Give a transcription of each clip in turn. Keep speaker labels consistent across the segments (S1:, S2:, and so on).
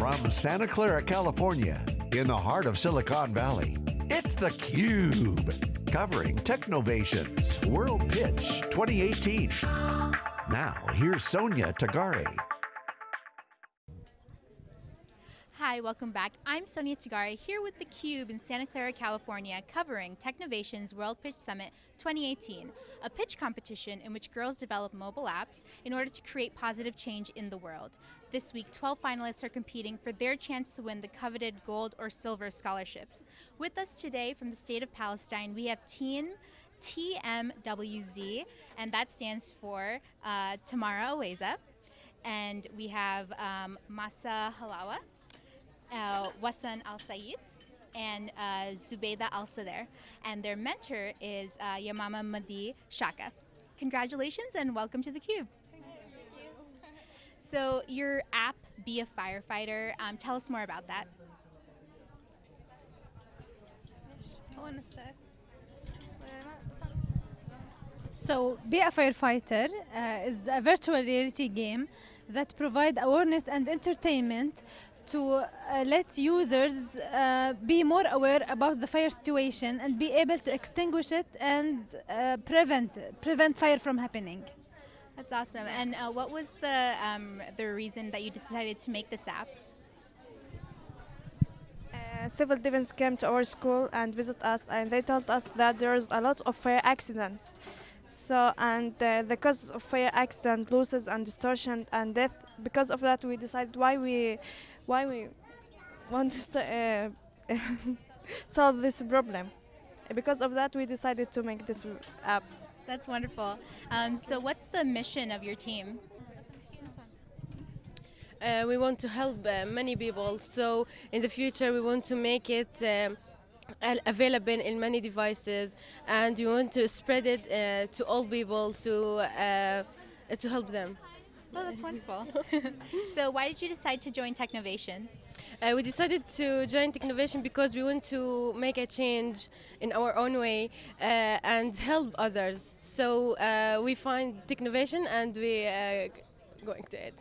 S1: From Santa Clara, California, in the heart of Silicon Valley, it's theCUBE. Covering Technovation's World Pitch 2018. Now, here's Sonia Tagare.
S2: Hi, welcome back. I'm Sonia Tagare here with theCUBE in Santa Clara, California, covering Technovation's World Pitch Summit 2018, a pitch competition in which girls develop mobile apps in order to create positive change in the world. This week, 12 finalists are competing for their chance to win the coveted gold or silver scholarships. With us today from the state of Palestine, we have Teen TMWZ, and that stands for uh, Tamara Aweza. And we have um, Masa Halawa, uh, Wasan Al Said and uh, Zubayda Al Sadr, and their mentor is uh, Yamama Madi Shaka. Congratulations and welcome to theCUBE. So your app, Be a Firefighter, um, tell us more about that.
S3: So, Be a Firefighter uh, is a virtual reality game that provide awareness and entertainment to uh, let users uh, be more aware about the fire situation and be able to extinguish it and uh, prevent prevent fire from happening.
S2: That's awesome. And uh, what was the um, the reason that you decided to make this app?
S4: Uh, civil defense came to our school and visit us, and they told us that there's a lot of fire accident. So and uh, the cause of fire accident, losses and distortion and death. Because of that, we decided why we why we want to uh, solve this problem. Because of that, we decided to make this app.
S2: That's wonderful. Um, so what's the mission of your team?
S5: Uh, we want to help uh, many people, so in the future we want to make it um, available in many devices and we want to spread it uh, to all people to, uh, to help them.
S2: Oh, that's wonderful. so why did you decide to join Technovation?
S5: Uh, we decided to join Technovation because we want to make a change in our own way uh, and help others. So uh, we find Technovation and we are uh, going to it.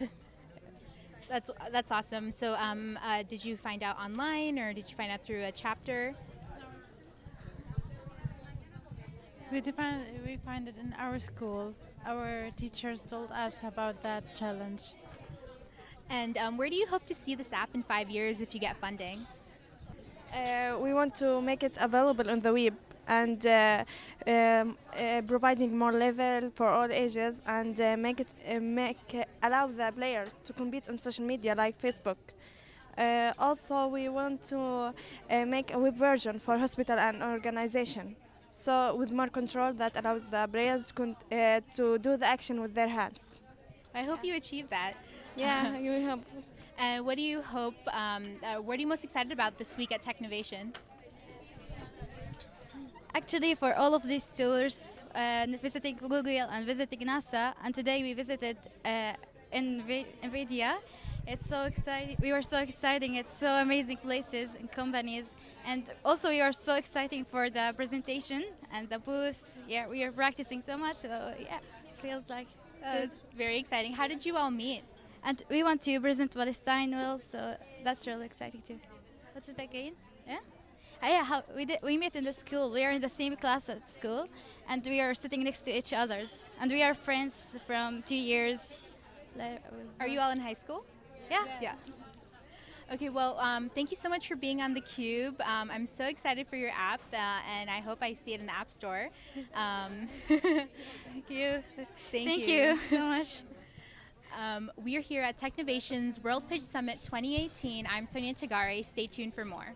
S2: That's that's awesome. So, um, uh, did you find out online, or did you find out through a chapter?
S6: We, define, we find it in our school. Our teachers told us about that challenge.
S2: And um, where do you hope to see this app in five years if you get funding?
S4: Uh, we want to make it available on the web and uh, um, uh, providing more level for all ages and uh, make it uh, make uh, allow the player to compete on social media like Facebook. also, we want to make a web version for hospital and organization. So with more control that allows the players uh, to do the action with their hands.
S2: I hope you achieve that.
S4: Yeah, you hope.
S2: And what do you hope, um, uh, what are you most excited about this week at Technovation?
S7: Actually, for all of these tours, uh, visiting Google and visiting NASA, and today we visited uh, NVIDIA, it's so exciting. We were so exciting. It's so amazing places and companies. And also we are so exciting for the presentation and the booth. Yeah, we are practicing so much. So yeah, it feels like
S2: uh, it's very exciting. How did you all meet?
S7: And we want to present Palestine well, so that's really exciting too. What's it again? Yeah? Uh, yeah, how, we, did, we met in the school. We are in the same class at school, and we are sitting next to each others. And we are friends from two years.
S2: Are you all in high school?
S7: Yeah.
S2: Yeah. Okay, well, um, thank you so much for being on theCUBE. Um, I'm so excited for your app, uh, and I hope I see it in the App Store. Um,
S7: thank you.
S2: Thank,
S7: thank
S2: you.
S7: you so much.
S2: Um, we are here at Technovation's World Pitch Summit 2018. I'm Sonia Tagare. Stay tuned for more.